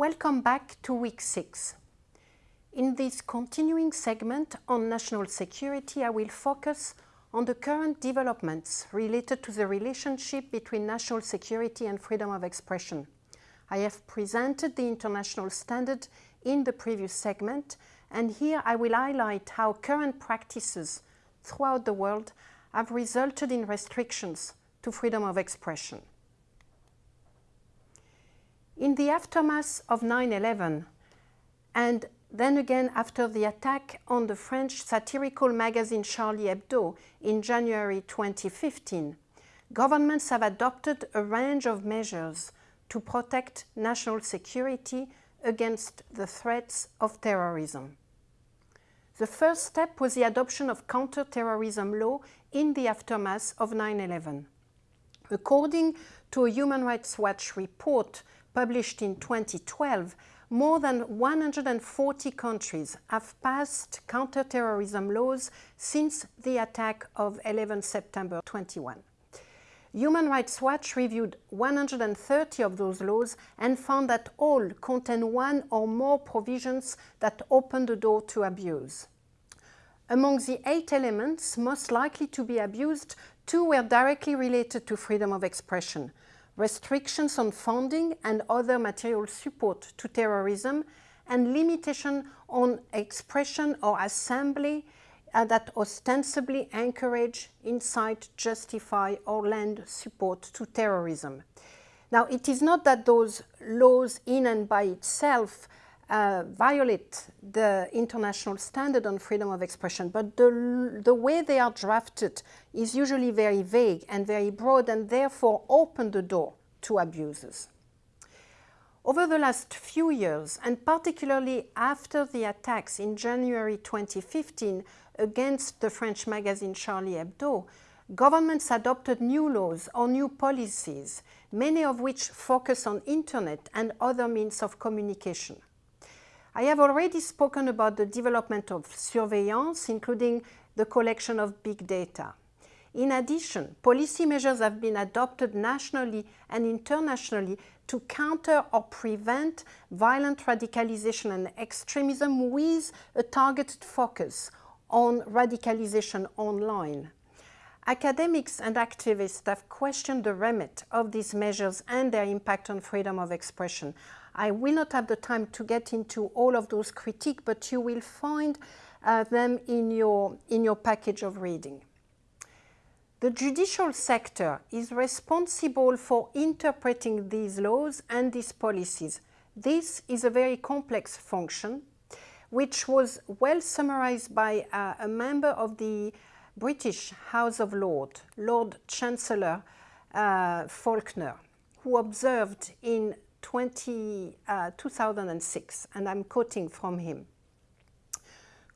Welcome back to week six. In this continuing segment on national security, I will focus on the current developments related to the relationship between national security and freedom of expression. I have presented the international standard in the previous segment, and here I will highlight how current practices throughout the world have resulted in restrictions to freedom of expression. In the aftermath of 9-11, and then again after the attack on the French satirical magazine Charlie Hebdo in January 2015, governments have adopted a range of measures to protect national security against the threats of terrorism. The first step was the adoption of counter-terrorism law in the aftermath of 9-11. According to a Human Rights Watch report published in 2012, more than 140 countries have passed counter-terrorism laws since the attack of 11 September 21. Human Rights Watch reviewed 130 of those laws and found that all contain one or more provisions that open the door to abuse. Among the eight elements most likely to be abused, two were directly related to freedom of expression, restrictions on funding and other material support to terrorism, and limitation on expression or assembly uh, that ostensibly encourage, incite, justify or lend support to terrorism. Now, it is not that those laws in and by itself uh, violate the international standard on freedom of expression, but the, the way they are drafted is usually very vague and very broad and therefore open the door to abuses. Over the last few years, and particularly after the attacks in January 2015 against the French magazine Charlie Hebdo, governments adopted new laws or new policies, many of which focus on internet and other means of communication. I have already spoken about the development of surveillance, including the collection of big data. In addition, policy measures have been adopted nationally and internationally to counter or prevent violent radicalization and extremism with a targeted focus on radicalization online. Academics and activists have questioned the remit of these measures and their impact on freedom of expression. I will not have the time to get into all of those critiques, but you will find uh, them in your, in your package of reading. The judicial sector is responsible for interpreting these laws and these policies. This is a very complex function which was well summarized by uh, a member of the British House of Lords, Lord Chancellor uh, Falconer, who observed in 20, uh, 2006, and I'm quoting from him,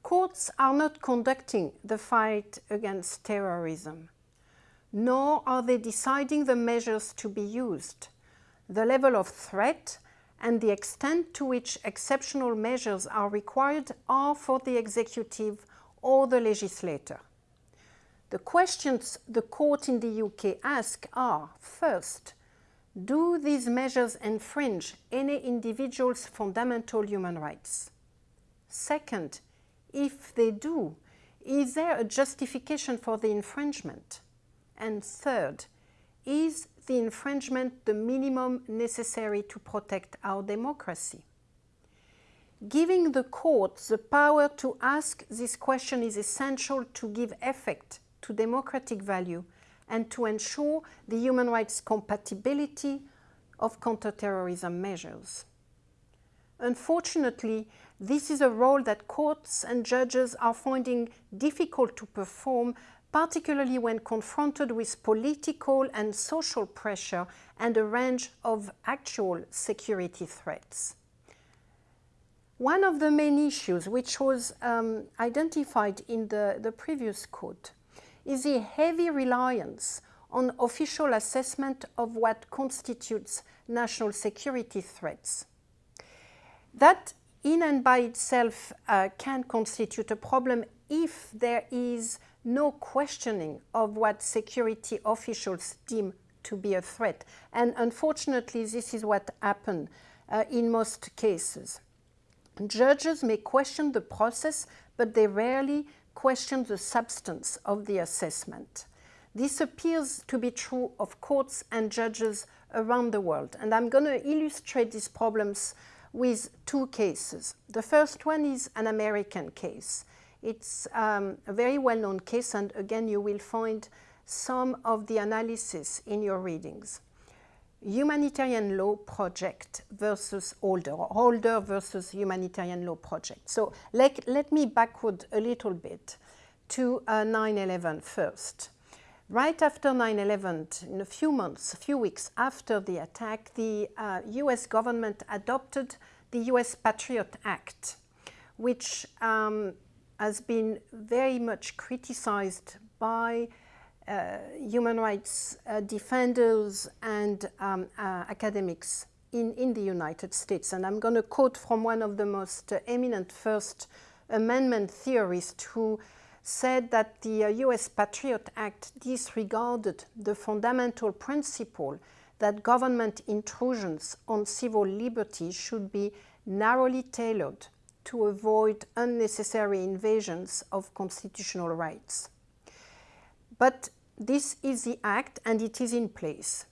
Courts are not conducting the fight against terrorism, nor are they deciding the measures to be used. The level of threat and the extent to which exceptional measures are required are for the executive or the legislator. The questions the court in the UK ask are, first, do these measures infringe any individual's fundamental human rights? Second, if they do, is there a justification for the infringement? And third, is the infringement the minimum necessary to protect our democracy? Giving the court the power to ask this question is essential to give effect to democratic value and to ensure the human rights compatibility of counterterrorism measures. Unfortunately, this is a role that courts and judges are finding difficult to perform particularly when confronted with political and social pressure and a range of actual security threats. One of the main issues which was um, identified in the, the previous quote is the heavy reliance on official assessment of what constitutes national security threats. That in and by itself uh, can constitute a problem if there is no questioning of what security officials deem to be a threat. And unfortunately, this is what happened uh, in most cases. Judges may question the process, but they rarely question the substance of the assessment. This appears to be true of courts and judges around the world. And I'm going to illustrate these problems with two cases. The first one is an American case. It's um, a very well-known case, and again, you will find some of the analysis in your readings. Humanitarian Law Project versus Holder, Holder versus Humanitarian Law Project. So let, let me backward a little bit to 9-11 uh, first. Right after 9-11, in a few months, a few weeks after the attack, the uh, US government adopted the US Patriot Act, which um, has been very much criticized by human rights uh, defenders and um, uh, academics in, in the United States. And I'm going to quote from one of the most eminent First Amendment theorists who said that the uh, US Patriot Act disregarded the fundamental principle that government intrusions on civil liberty should be narrowly tailored to avoid unnecessary invasions of constitutional rights. But this is the act and it is in place.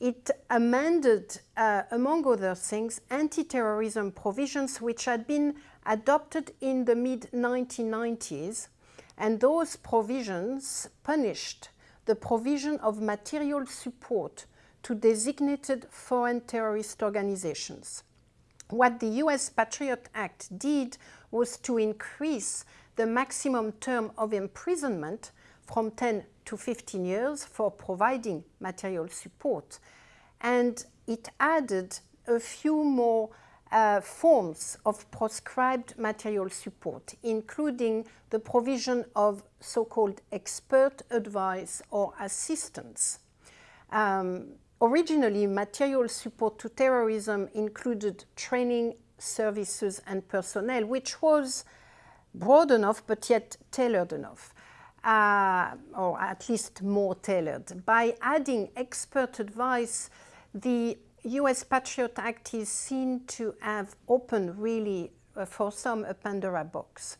It amended, uh, among other things, anti-terrorism provisions which had been adopted in the mid-1990s and those provisions punished the provision of material support to designated foreign terrorist organizations. What the US Patriot Act did was to increase the maximum term of imprisonment from 10 to 15 years for providing material support. And it added a few more uh, forms of prescribed material support, including the provision of so-called expert advice or assistance. Um, originally, material support to terrorism included training, services, and personnel, which was broad enough but yet tailored enough. Uh, or at least more tailored. By adding expert advice, the US Patriot Act is seen to have opened really uh, for some a Pandora box.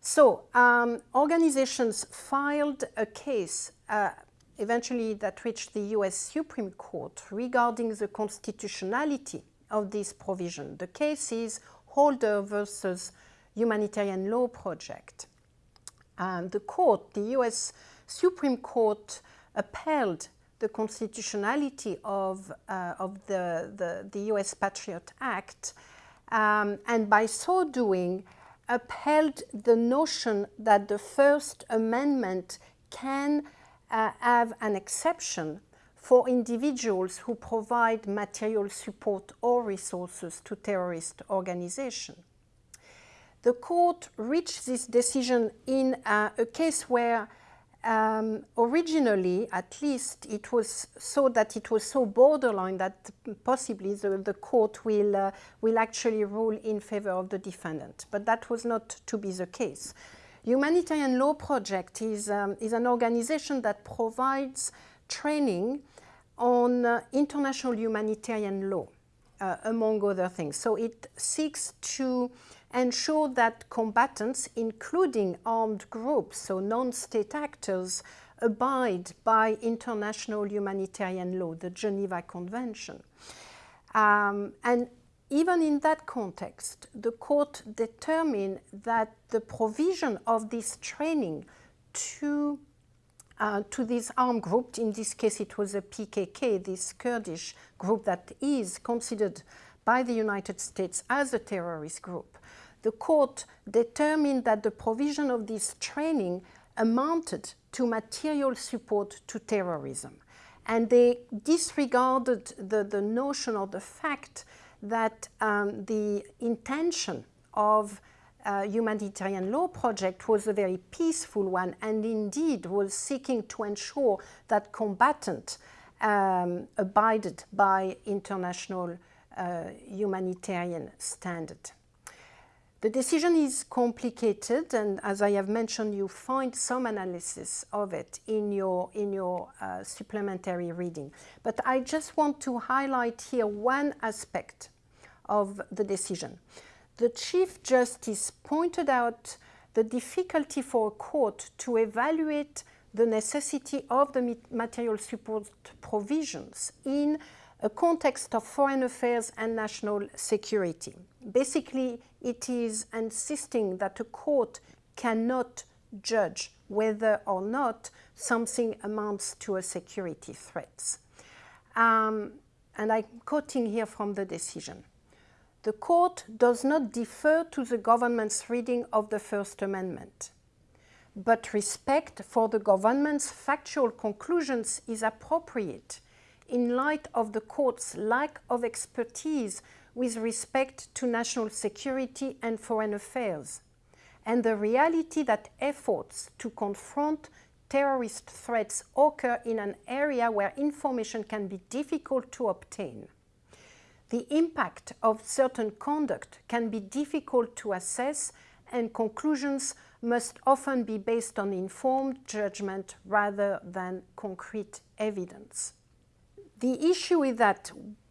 So um, organizations filed a case uh, eventually that reached the US Supreme Court regarding the constitutionality of this provision. The case is Holder versus Humanitarian Law Project. Um, the court, the US Supreme Court upheld the constitutionality of, uh, of the, the, the, US Patriot Act, um, and by so doing, upheld the notion that the First Amendment can uh, have an exception for individuals who provide material support or resources to terrorist organizations. The court reached this decision in uh, a case where um, originally, at least, it was so that it was so borderline that possibly the, the court will, uh, will actually rule in favor of the defendant. But that was not to be the case. Humanitarian Law Project is, um, is an organization that provides training on uh, international humanitarian law, uh, among other things. So it seeks to ensure that combatants, including armed groups, so non-state actors, abide by international humanitarian law, the Geneva Convention. Um, and even in that context, the court determined that the provision of this training to, uh, to this armed group, in this case it was a PKK, this Kurdish group that is considered by the United States as a terrorist group, the court determined that the provision of this training amounted to material support to terrorism. And they disregarded the, the notion or the fact that um, the intention of uh, humanitarian law project was a very peaceful one and indeed was seeking to ensure that combatants um, abided by international uh, humanitarian standard. The decision is complicated, and as I have mentioned, you find some analysis of it in your, in your uh, supplementary reading. But I just want to highlight here one aspect of the decision. The Chief Justice pointed out the difficulty for a court to evaluate the necessity of the material support provisions in a context of foreign affairs and national security. Basically, it is insisting that a court cannot judge whether or not something amounts to a security threat. Um, and I'm quoting here from the decision. The court does not defer to the government's reading of the First Amendment, but respect for the government's factual conclusions is appropriate in light of the court's lack of expertise with respect to national security and foreign affairs, and the reality that efforts to confront terrorist threats occur in an area where information can be difficult to obtain. The impact of certain conduct can be difficult to assess and conclusions must often be based on informed judgment rather than concrete evidence. The issue is that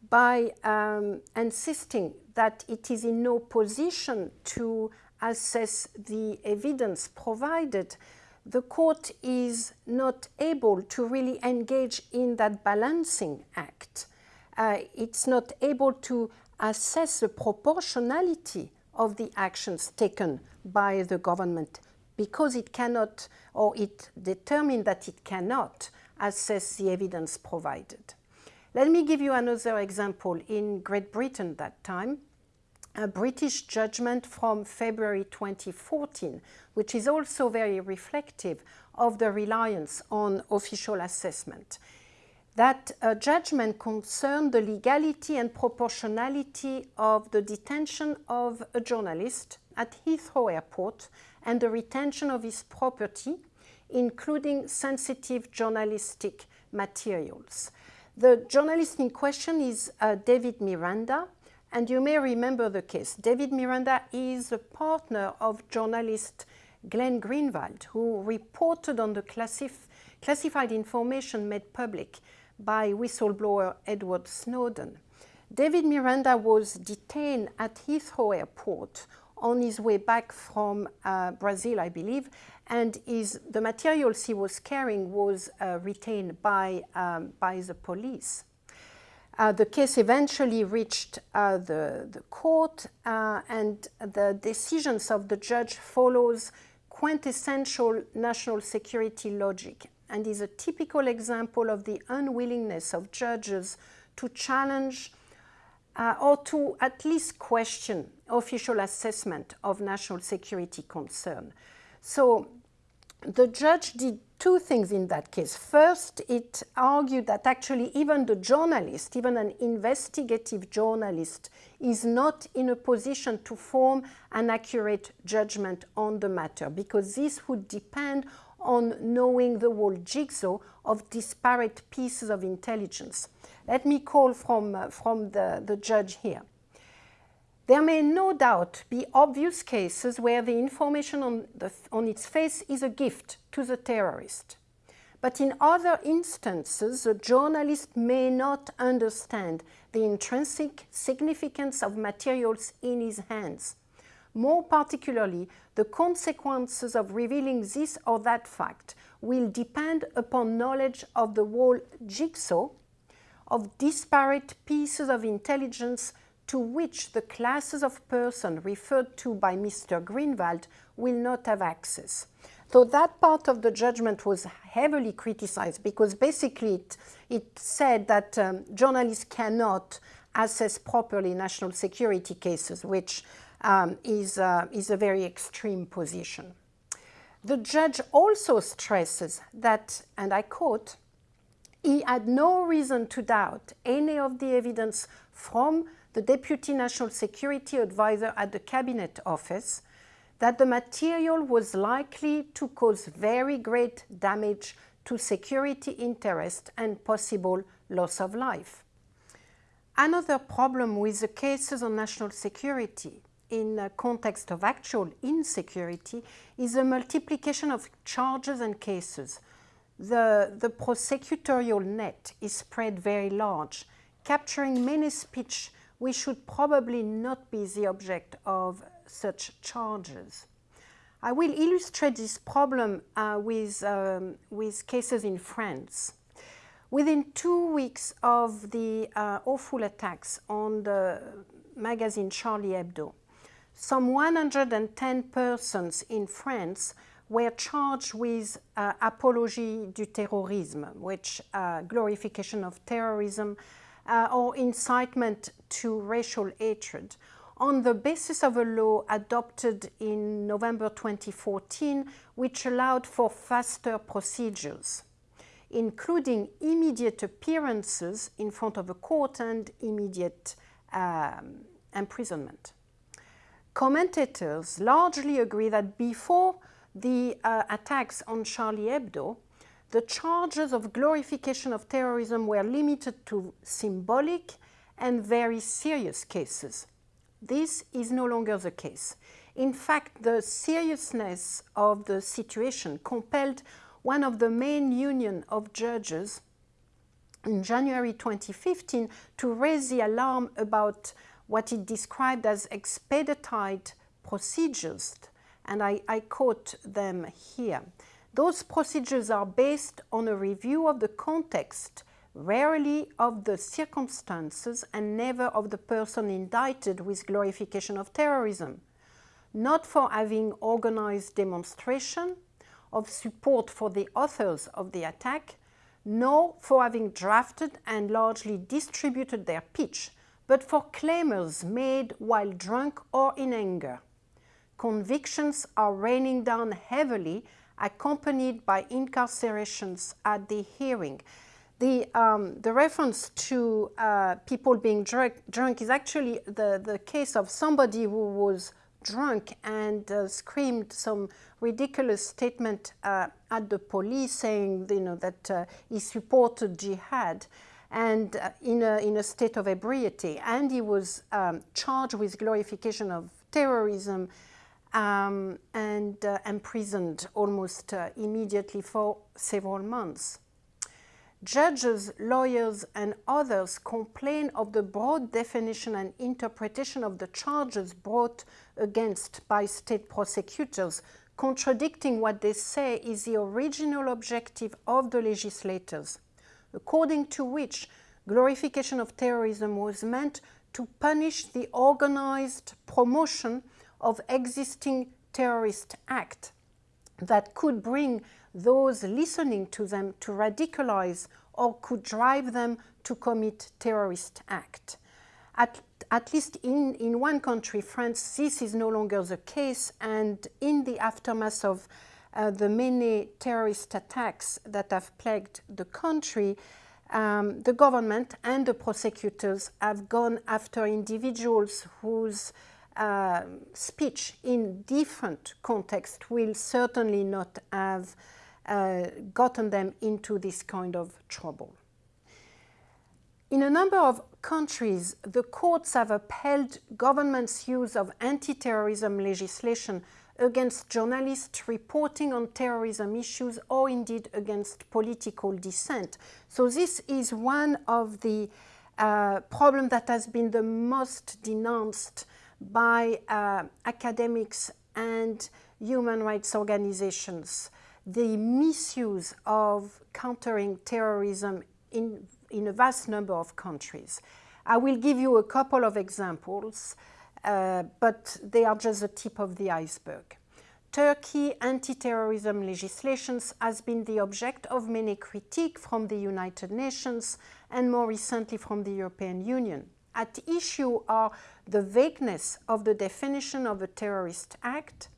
by um, insisting that it is in no position to assess the evidence provided, the court is not able to really engage in that balancing act. Uh, it's not able to assess the proportionality of the actions taken by the government because it cannot, or it determined that it cannot assess the evidence provided. Let me give you another example. In Great Britain that time, a British judgment from February 2014, which is also very reflective of the reliance on official assessment. That uh, judgment concerned the legality and proportionality of the detention of a journalist at Heathrow Airport and the retention of his property, including sensitive journalistic materials. The journalist in question is uh, David Miranda, and you may remember the case. David Miranda is a partner of journalist Glenn Greenwald, who reported on the classif classified information made public by whistleblower Edward Snowden. David Miranda was detained at Heathrow Airport on his way back from uh, Brazil, I believe, and is, the materials he was carrying was uh, retained by, um, by the police. Uh, the case eventually reached uh, the, the court uh, and the decisions of the judge follows quintessential national security logic and is a typical example of the unwillingness of judges to challenge uh, or to at least question official assessment of national security concern. So the judge did two things in that case. First, it argued that actually even the journalist, even an investigative journalist, is not in a position to form an accurate judgment on the matter because this would depend on knowing the whole jigsaw of disparate pieces of intelligence. Let me call from, uh, from the, the judge here. There may no doubt be obvious cases where the information on, the, on its face is a gift to the terrorist. But in other instances, the journalist may not understand the intrinsic significance of materials in his hands. More particularly, the consequences of revealing this or that fact will depend upon knowledge of the whole jigsaw of disparate pieces of intelligence to which the classes of person referred to by Mr. Greenwald will not have access. So that part of the judgment was heavily criticized because basically it, it said that um, journalists cannot assess properly national security cases, which um, is, uh, is a very extreme position. The judge also stresses that, and I quote, he had no reason to doubt any of the evidence from the Deputy National Security Advisor at the Cabinet Office that the material was likely to cause very great damage to security interest and possible loss of life. Another problem with the cases on national security in a context of actual insecurity is the multiplication of charges and cases. The, the prosecutorial net is spread very large, capturing many speech we should probably not be the object of such charges. I will illustrate this problem uh, with, um, with cases in France. Within two weeks of the uh, awful attacks on the magazine Charlie Hebdo, some 110 persons in France were charged with uh, apologie du terrorisme, which uh, glorification of terrorism uh, or incitement to racial hatred on the basis of a law adopted in November 2014 which allowed for faster procedures, including immediate appearances in front of a court and immediate um, imprisonment. Commentators largely agree that before the uh, attacks on Charlie Hebdo, the charges of glorification of terrorism were limited to symbolic and very serious cases. This is no longer the case. In fact, the seriousness of the situation compelled one of the main union of judges in January 2015 to raise the alarm about what it described as expedited procedures, and I, I quote them here. Those procedures are based on a review of the context, rarely of the circumstances and never of the person indicted with glorification of terrorism. Not for having organized demonstration of support for the authors of the attack, nor for having drafted and largely distributed their pitch, but for claimers made while drunk or in anger. Convictions are raining down heavily accompanied by incarcerations at the hearing. The, um, the reference to uh, people being drunk, drunk, is actually the, the case of somebody who was drunk and uh, screamed some ridiculous statement uh, at the police saying you know, that uh, he supported jihad and uh, in, a, in a state of ebriety. And he was um, charged with glorification of terrorism um, and uh, imprisoned almost uh, immediately for several months. Judges, lawyers, and others complain of the broad definition and interpretation of the charges brought against by state prosecutors, contradicting what they say is the original objective of the legislators, according to which glorification of terrorism was meant to punish the organized promotion of existing terrorist act that could bring those listening to them to radicalize or could drive them to commit terrorist act. At, at least in, in one country, France, this is no longer the case and in the aftermath of uh, the many terrorist attacks that have plagued the country, um, the government and the prosecutors have gone after individuals whose uh, speech in different contexts will certainly not have uh, gotten them into this kind of trouble. In a number of countries, the courts have upheld government's use of anti-terrorism legislation against journalists reporting on terrorism issues or indeed against political dissent. So this is one of the uh, problems that has been the most denounced by uh, academics and human rights organizations. The misuse of countering terrorism in, in a vast number of countries. I will give you a couple of examples, uh, but they are just the tip of the iceberg. Turkey anti-terrorism legislations has been the object of many critique from the United Nations and more recently from the European Union. At issue are the vagueness of the definition of a terrorist act,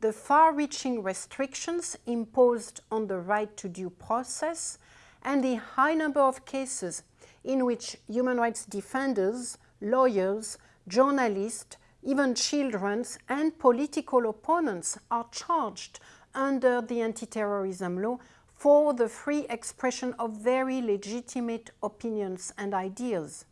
the far-reaching restrictions imposed on the right to due process, and the high number of cases in which human rights defenders, lawyers, journalists, even children and political opponents are charged under the anti-terrorism law for the free expression of very legitimate opinions and ideas.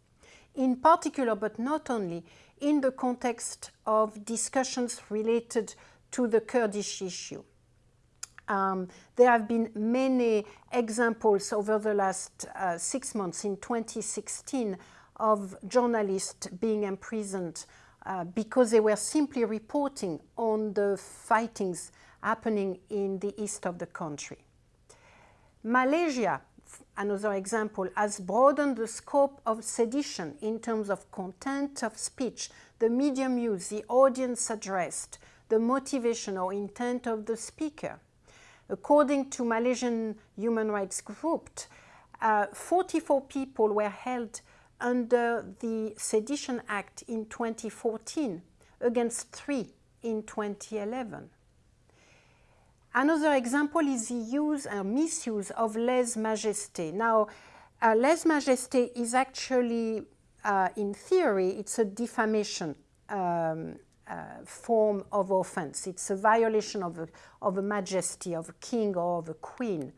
In particular, but not only, in the context of discussions related to the Kurdish issue. Um, there have been many examples over the last uh, six months in 2016 of journalists being imprisoned uh, because they were simply reporting on the fightings happening in the east of the country. Malaysia, another example, has broadened the scope of sedition in terms of content of speech, the medium used, the audience addressed, the motivation or intent of the speaker. According to Malaysian Human Rights Group, uh, 44 people were held under the Sedition Act in 2014 against three in 2011. Another example is the use and misuse of lèse-majesté. Now, uh, lèse-majesté is actually, uh, in theory, it's a defamation um, uh, form of offense. It's a violation of a, of a majesty of a king or of a queen.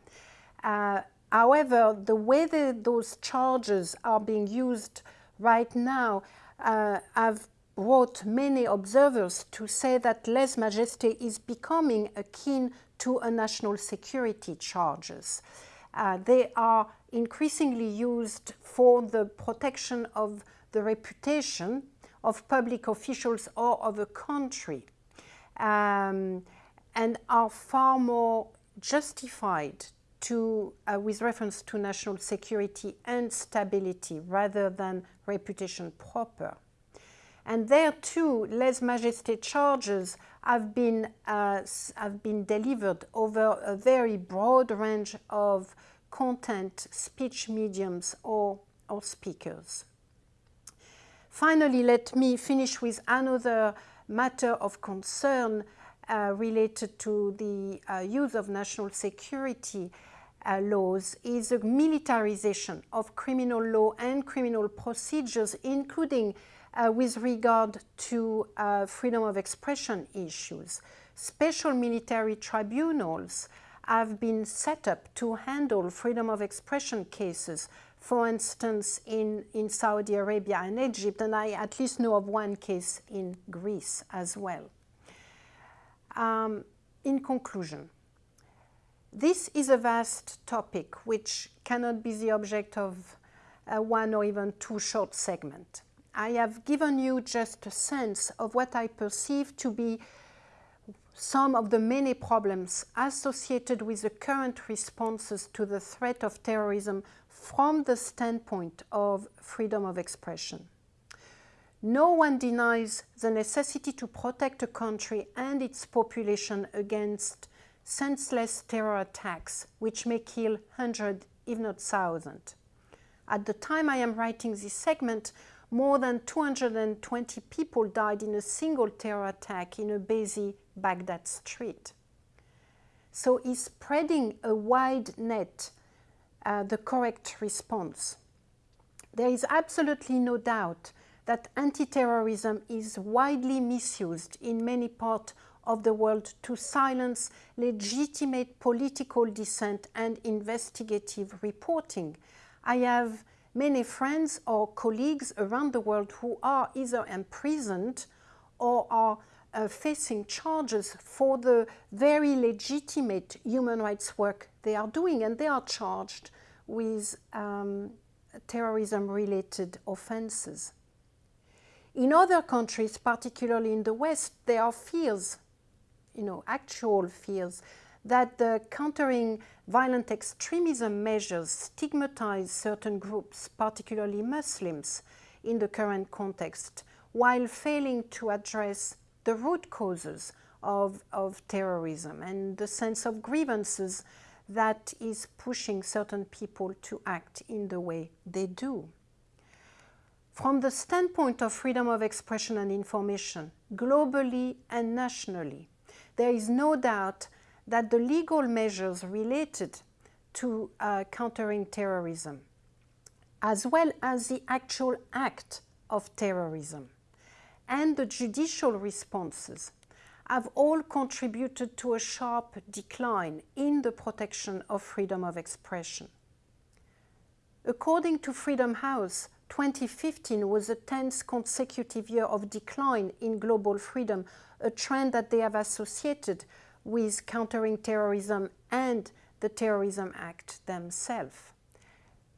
Uh, however, the way that those charges are being used right now uh, have brought many observers to say that lèse-majesté is becoming akin to a national security charges. Uh, they are increasingly used for the protection of the reputation of public officials or of a country um, and are far more justified to, uh, with reference to national security and stability rather than reputation proper. And there too, lèse-majesté charges have been, uh, have been delivered over a very broad range of content, speech mediums or, or speakers. Finally, let me finish with another matter of concern uh, related to the uh, use of national security uh, laws is a militarization of criminal law and criminal procedures, including uh, with regard to uh, freedom of expression issues. Special military tribunals have been set up to handle freedom of expression cases, for instance, in, in Saudi Arabia and Egypt, and I at least know of one case in Greece as well. Um, in conclusion, this is a vast topic which cannot be the object of uh, one or even two short segments. I have given you just a sense of what I perceive to be some of the many problems associated with the current responses to the threat of terrorism from the standpoint of freedom of expression. No one denies the necessity to protect a country and its population against senseless terror attacks, which may kill hundreds, if not thousands. At the time I am writing this segment, more than 220 people died in a single terror attack in a busy Baghdad street. So is spreading a wide net uh, the correct response? There is absolutely no doubt that anti-terrorism is widely misused in many parts of the world to silence legitimate political dissent and investigative reporting. I have many friends or colleagues around the world who are either imprisoned or are uh, facing charges for the very legitimate human rights work they are doing and they are charged with um, terrorism-related offenses. In other countries, particularly in the West, there are fears, you know, actual fears that the countering violent extremism measures stigmatize certain groups, particularly Muslims, in the current context, while failing to address the root causes of, of terrorism and the sense of grievances that is pushing certain people to act in the way they do. From the standpoint of freedom of expression and information, globally and nationally, there is no doubt that the legal measures related to uh, countering terrorism, as well as the actual act of terrorism, and the judicial responses have all contributed to a sharp decline in the protection of freedom of expression. According to Freedom House, 2015 was a 10th consecutive year of decline in global freedom, a trend that they have associated with countering terrorism and the Terrorism Act themselves.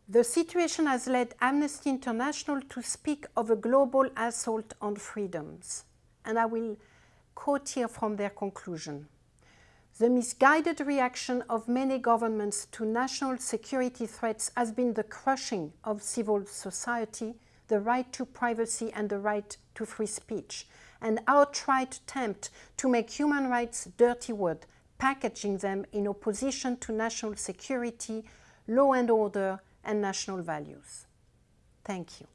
The situation has led Amnesty International to speak of a global assault on freedoms. And I will quote here from their conclusion. The misguided reaction of many governments to national security threats has been the crushing of civil society, the right to privacy and the right to free speech, an outright attempt to make human rights dirty word, packaging them in opposition to national security, law and order, and national values. Thank you.